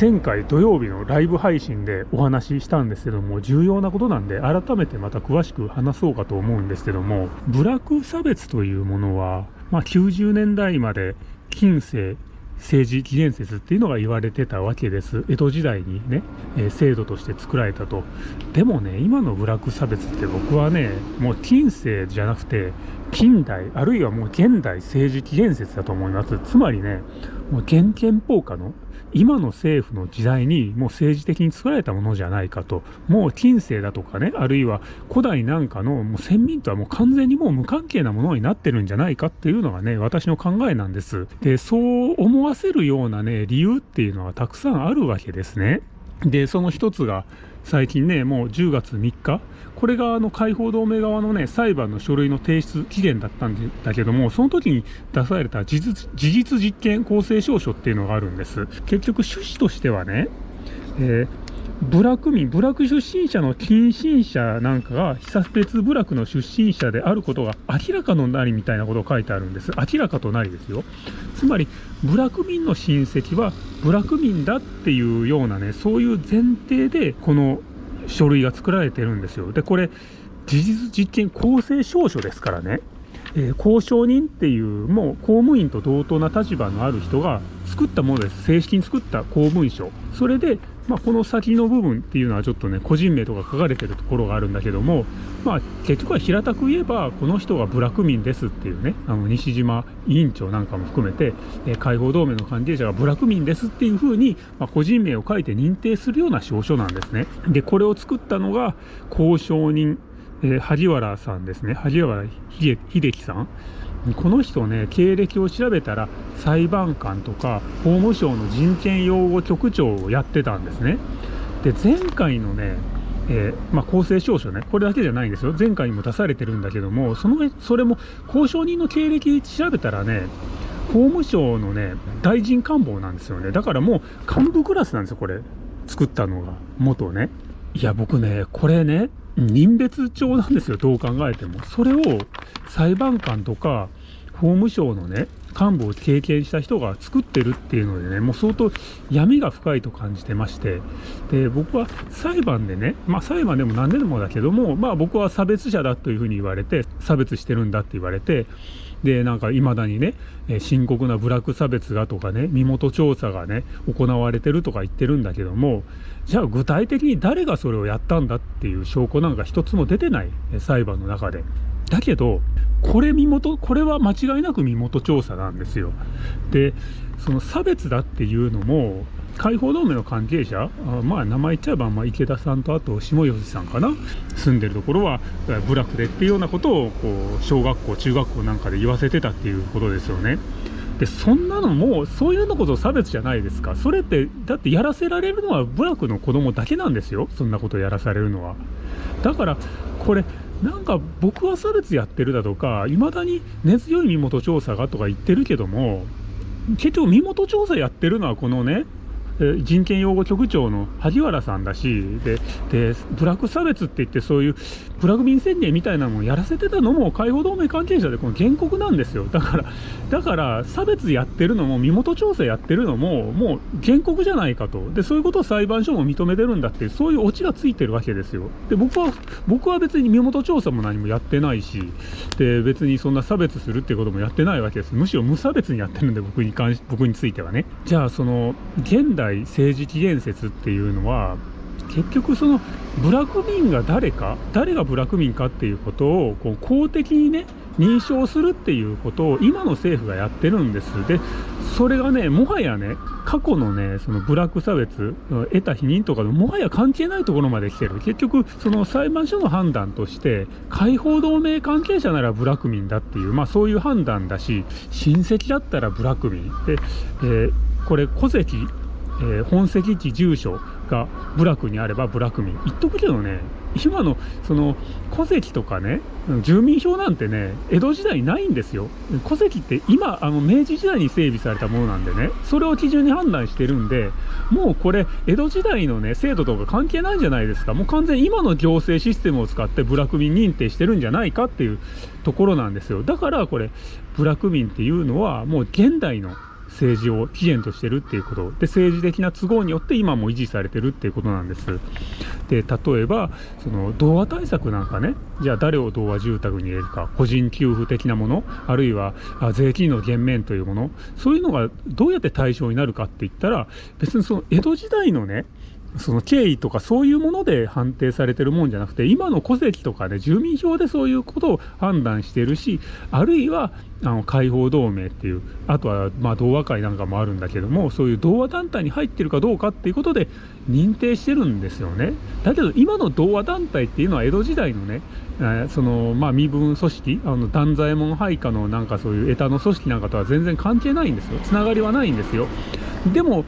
前回土曜日のライブ配信でお話ししたんですけども、重要なことなんで、改めてまた詳しく話そうかと思うんですけども、部落差別というものは、まあ、90年代まで近世、政治起源説っていうのが言われてたわけです。江戸時代にね、え、制度として作られたと。でもね、今の部落差別って僕はね、もう近世じゃなくて、近代、あるいはもう現代政治起源説だと思います。つまりね、もう現憲法下の今の政府の時代にもう政治的に作られたものじゃないかと、もう近世だとかね、あるいは古代なんかのもう先民とはもう完全にもう無関係なものになってるんじゃないかっていうのがね、私の考えなんです。で、そう思わせるようなね、理由っていうのはたくさんあるわけですね。で、その一つが、最近ね、もう10月3日、これがあの解放同盟側のね、裁判の書類の提出期限だったんだけども、その時に出された事実事実実験公正証書っていうのがあるんです。結局趣旨としてはね、えー部落民、部落出身者の近親者なんかが、被差別部落の出身者であることが明らかのなりみたいなことを書いてあるんです。明らかとなりですよ。つまり、部落民の親戚は部落民だっていうようなね、そういう前提で、この書類が作られてるんですよ。で、これ、事実実験公正証書ですからね。えー、交渉人っていうもう公務員と同等な立場のある人が作ったものです正式に作った公文書それでまあ、この先の部分っていうのはちょっとね個人名とか書かれてるところがあるんだけども、まあ、結局は平たく言えばこの人が部落民ですっていうねあの西島委員長なんかも含めて、えー、解放同盟の関係者が部落民ですっていうふうに、まあ、個人名を書いて認定するような証書なんですね。でこれを作ったのが交渉人、えー、萩原さんですね萩原秀樹さん。この人ね経歴を調べたら裁判官とか法務省の人権擁護局長をやってたんですね。で前回のねえー、まあ、公正証書ね、これだけじゃないんですよ、前回にも出されてるんだけども、そのそれも交渉人の経歴調べたらね、法務省のね、大臣官房なんですよね、だからもう幹部クラスなんですよ、これ、作ったのが、元ね。いや、僕ね、これね、任別帳なんですよ、どう考えても。それを裁判官とか法務省のね、幹部を経験した人が作ってるっていうのでね、もう相当闇が深いと感じてまして、で、僕は裁判でね、まあ裁判でも何でもだけども、まあ僕は差別者だというふうに言われて、差別してるんだって言われて、で、なんか未だにね、深刻な部落差別がとかね、身元調査がね、行われてるとか言ってるんだけども、じゃあ具体的に誰がそれをやったんだっていう証拠なんか一つも出てない、裁判の中で。だけど、これ身元、これは間違いなく身元調査なんですよ。で、その差別だっていうのも、解放同盟の関係者、あまあ名前言っちゃえば、まあ、池田さんとあと下吉さんかな、住んでるところは部落でっていうようなことをこう小学校、中学校なんかで言わせてたっていうことですよね。でそんなのもうそういうのこそ差別じゃないですか。それってだってやらせられるのは部落の子供だけなんですよ。そんなことやらされるのは。だからこれなんか僕は差別やってるだとかいまだに根強い身元調査がとか言ってるけども結局身元調査やってるのはこのね人権擁護局長の萩原さんだしででブラック差別って言ってそういうプラグ民宣言みたいなのをやらせてたのも解放同盟関係者でこの原告なんですよ。だからだから差別やってるのも身元調査やってるのももう原告じゃないかと。でそういうことを裁判所も認めてるんだってそういうオチがついてるわけですよ。で僕は僕は別に身元調査も何もやってないしで別にそんな差別するってこともやってないわけです。むしろ無差別にやってるんで僕に関し僕についてはね。じゃあその現代政治起源説っていうのは結局その部落民が誰か誰が部落民かっていうことをこう公的にね認証するっていうことを今の政府がやってるんです。でそれがねもはやね過去のねその部落差別得た否認とかでもはや関係ないところまで来てる。結局その裁判所の判断として解放同盟関係者なら部落民だっていうまあそういう判断だし親戚だったら部落民で、えー、これ戸籍えー、本籍地住所が部落にあれば部落民。言っとくけどね今のその戸籍とかね住民票なんてね江戸時代ないんですよ。戸籍って今あの明治時代に整備されたものなんでねそれを基準に判断してるんでもうこれ江戸時代のね制度とか関係ないんじゃないですか。もう完全に今の行政システムを使って部落民認定してるんじゃないかっていうところなんですよ。だからこれ部落民っていうのはもう現代の政治を起源としてるっていうこと。で政治的な都合によって今も維持されてるっていうことなんです。で例えばその童話対策なんかね。じゃあ誰を童話住宅に入れるか。個人給付的なもの。あるいは税金の減免というもの。そういうのがどうやって対象になるかって言ったら別にその江戸時代のねその経緯とかそういうもので判定されてるもんじゃなくて今の戸籍とかね住民票でそういうことを判断してるしあるいはあの解放同盟っていうあとはまあ同和会なんかもあるんだけどもそういう同和団体に入ってるかどうかっていうことで認定してるんですよね。だけど今の同和団体っていうのは江戸時代のね、えー、そのまあ身分組織あの断左衛門配下のなんかそういう枝の組織なんかとは全然関係ないんですよ。つながりはないんですよ。でも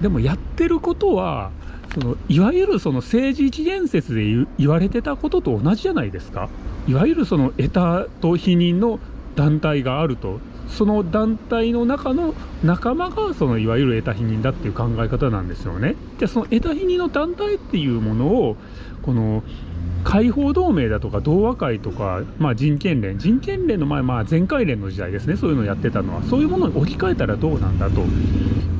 でもやってることはそのいわゆるその政治一元説で言われてたことと同じじゃないですか。いわゆるその得たと否認の団体があると。その団体の中の仲間がそのいわゆる得た否認だっていう考え方なんですよね。じゃあその得た否認の団体っていうものをこの解放同盟だとか同和会とか、まあ、人権連人権連の前、まあ、全会連の時代ですねそういうのをやってたのはそういうものに置き換えたらどうなんだと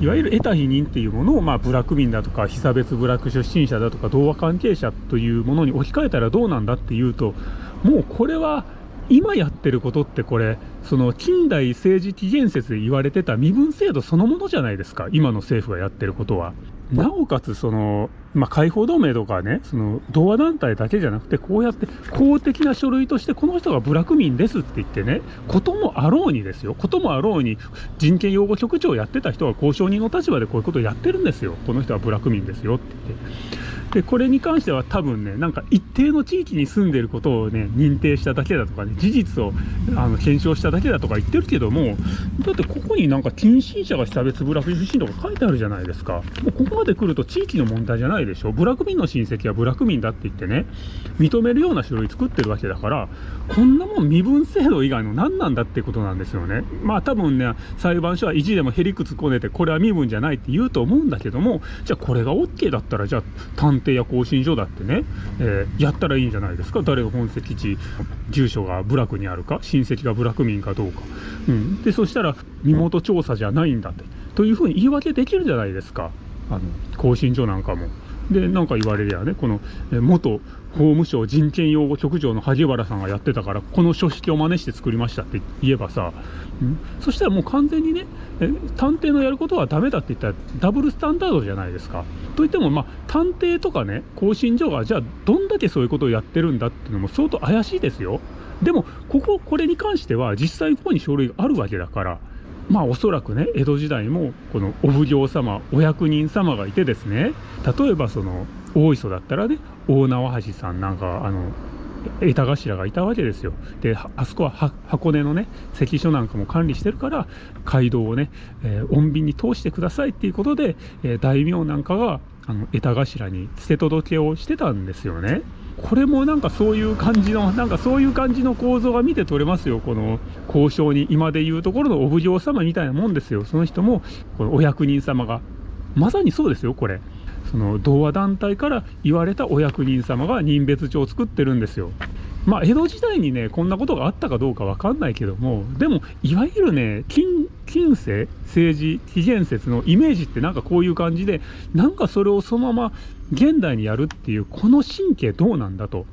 いわゆる得た否認っていうものを、まあ、部落民だとか被差別部落出身者だとか同和関係者というものに置き換えたらどうなんだっていうともうこれは今やってることってこれその近代政治起源説で言われてた身分制度そのものじゃないですか今の政府がやってることは。なおかつその、まあ、解放同盟とかねその同和団体だけじゃなくてこうやって公的な書類としてこの人が部落民ですって言ってねこともあろうにですよこともあろうに人権擁護局長をやってた人が交渉人の立場でこういうことをやってるんですよこの人は部落民ですよって言って。でこれに関しては多分ねなんか一定の地域に住んでることをね認定しただけだとかね事実をあの検証しただけだとか言ってるけどもだってここになんか近親者が被差別部落出身とか書いてあるじゃないですか。もうここまで来ると地域の問題じゃないでしょ。部落民の親戚は部落民だって言ってね認めるような書類作ってるわけだからこんなもん身分制度以外の何なんだってことなんですよね。まあ多分ね裁判所は意地でもへりくつこねてこれは身分じゃないって言うと思うんだけどもじゃあこれが OK だったらじゃあ探偵や更新所だってね、えー、やったらいいんじゃないですか？誰が本籍地住所が部落にあるか？親戚が部落民かどうか、うん、でそしたら身元調査じゃないんだって。というふうに言い訳できるじゃないですか。あの更新所なんかも。でなんか言われりゃねこのえ元法務省人権擁護局長の萩原さんがやってたからこの書式を真似して作りましたって言えばさ、ん、そしたらもう完全にねえ探偵のやることはダメだって言ったらダブルスタンダードじゃないですか。といってもまあ探偵とかね更新所がじゃあどんだけそういうことをやってるんだっていうのも相当怪しいですよ。でもこここれに関しては実際ここに書類があるわけだからまあおそらくね江戸時代もこのお奉行様お役人様がいてですね例えばその大磯だったらね大縄橋さんなんかあの枝頭がいたわけですよ。であそこは箱根のね関所なんかも管理してるから街道をね、えー、穏便に通してくださいっていうことで、えー、大名なんかがあの枝頭に捨て届けをしてたんですよね。これもなんかそういう感じのなんかそういう感じの構造が見て取れますよ。この交渉に今でいうところのお奉行様みたいなもんですよ。その人もこのお役人様が。まさにそうですよこれ。その童話団体から言われたお役人様が任別帳を作ってるんですよ。まあ江戸時代にねこんなことがあったかどうか分かんないけどもでもいわゆるね近近世政治紀元説のイメージってなんかこういう感じでなんかそれをそのまま現代にやるっていうこの神経どうなんだと。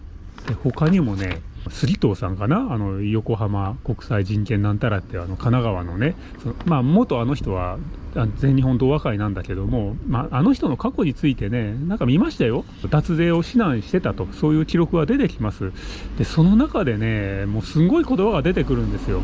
で他にもねスリトーさんかな？あの横浜国際人権なんたらってあの神奈川のねそのまあ元あの人は全日本同和会なんだけども、まあ、あの人の過去についてねなんか見ましたよ。脱税を指南してたとそういう記録が出てきます。でその中でねもうすんごい言葉が出てくるんですよ。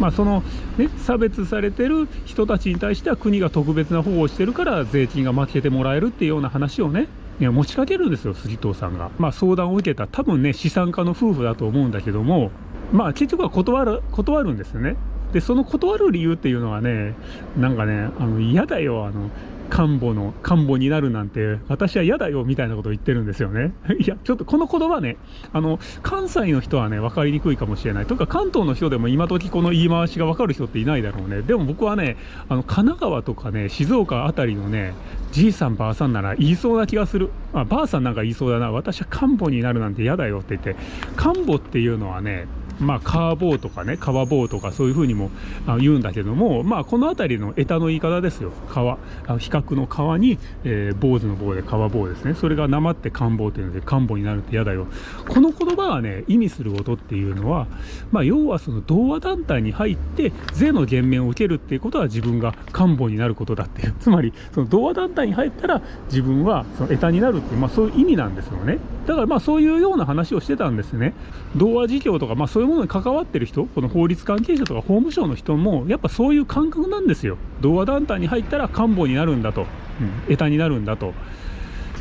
まあそのね差別されてる人たちに対しては国が特別な保護をしてるから税金が負けてもらえるっていうような話をねいや持ちかけるんですよ杉藤さんが、まあ、相談を受けた多分ね資産家の夫婦だと思うんだけどもまあ結局は断る断るんですよね。でその断る理由っていうのはねなんかねあの嫌だよあの官房の官房になるなんて私は嫌だよみたいなことを言ってるんですよね。いやちょっとこの言葉ねあの関西の人はね分かりにくいかもしれない。とか関東の人でも今時この言い回しが分かる人っていないだろうね。でも僕はねあの神奈川とかね静岡辺りのねじいさんばあさんなら言いそうな気がする。あばあさんなんか言いそうだな。私は官房になるなんて嫌だよって言って官房っていうのはねまあ、カーボーとかね、川棒とかそういうふうにも言うんだけども、まあ、この辺りの枝の言い方ですよ。川。比較の川に、えー、坊主の棒で川棒ですね。それがなまって官房というので、官房になるって嫌だよ。この言葉はね、意味することっていうのは、まあ、要はその同和団体に入って、税の減免を受けるっていうことは自分が官房になることだっていう。つまり、その同和団体に入ったら自分はその枝になるっていう、まあ、そういう意味なんですよね。だからまあそういうような話をしてたんですね。童話事業とか、まあそういうものに関わってる人、この法律関係者とか法務省の人も、やっぱそういう感覚なんですよ。童話団体に入ったら官房になるんだと、うん、枝になるんだと。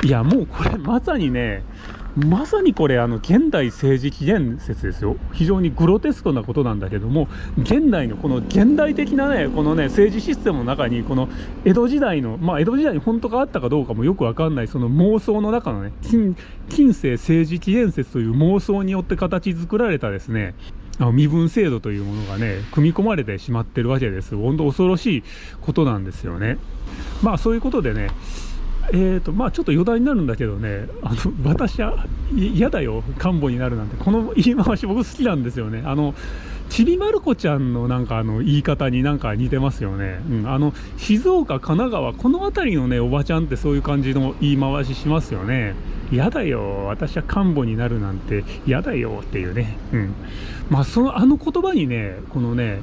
いや、もうこれまさにね、まさにこれあの現代政治起源説ですよ。非常にグロテスクなことなんだけども現代のこの現代的なねこのね政治システムの中にこの江戸時代のまあ江戸時代に本当かあったかどうかもよくわかんないその妄想の中のね近近世政治起源説という妄想によって形作られたですねあの身分制度というものがね組み込まれてしまってるわけです本当恐ろしいことなんですよね。まあそういうことでねえーとまあ、ちょっと余談になるんだけどね、あの私は嫌だよ、官房になるなんて、この言い回し、僕好きなんですよね。あのちびまる子ちゃんのなんかあの言い方になんか似てますよね、うん、あの静岡、神奈川、この辺りのねおばちゃんってそういう感じの言い回ししますよね。嫌だよ、私は官房になるなんて。嫌だよっていうね、うん、まあそのあの言葉にね、このね、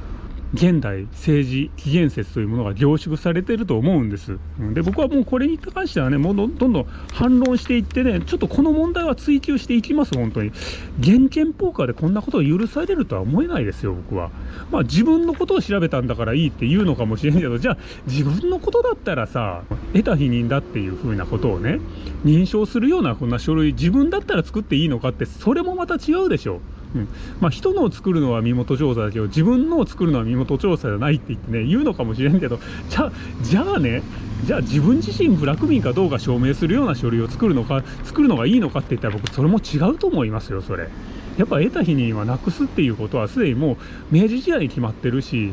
現代政治起源説というものが凝縮されていると思うんです。で僕はもうこれに関してはねもうどんどん反論していってねちょっとこの問題は追及していきます本当に現憲法下でこんなことを許されるとは思えないですよ僕は。まあ自分のことを調べたんだからいいって言うのかもしれんけどじゃあ自分のことだったらさ得た否認だっていうふうなことをね認証するようなこんな書類自分だったら作っていいのかってそれもまた違うでしょ。ううんまあ、人のを作るのは身元調査だけど自分のを作るのは身元調査じゃないって言ってね言うのかもしれんけどじゃあじゃあねじゃあ自分自身ブラック民かどうか証明するような書類を作るのか作るのがいいのかって言ったら僕それも違うと思いますよそれ。やっぱ得た日にはなくすっていうことはすでにもう明治時代に決まってるし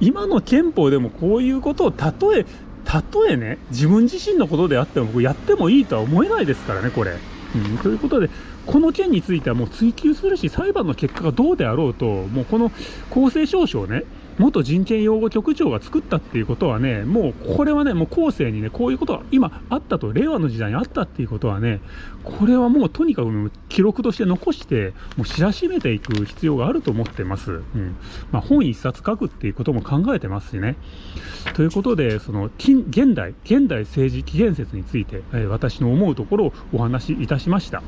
今の憲法でもこういうことをたとえたとえね自分自身のことであっても僕やってもいいとは思えないですからねこれ。うん、ということでこの件についてはもう追及するし、裁判の結果がどうであろうと、もうこの公正証書をね、元人権擁護局長が作ったっていうことはね、もうこれはね、もう後世にね、こういうことが今あったと、令和の時代にあったっていうことはね、これはもうとにかく記録として残して、もう知らしめていく必要があると思ってます。うん。まあ、本一冊書くっていうことも考えてますしね。ということで、その、現代、現代政治起源説について、えー、私の思うところをお話しいたしました。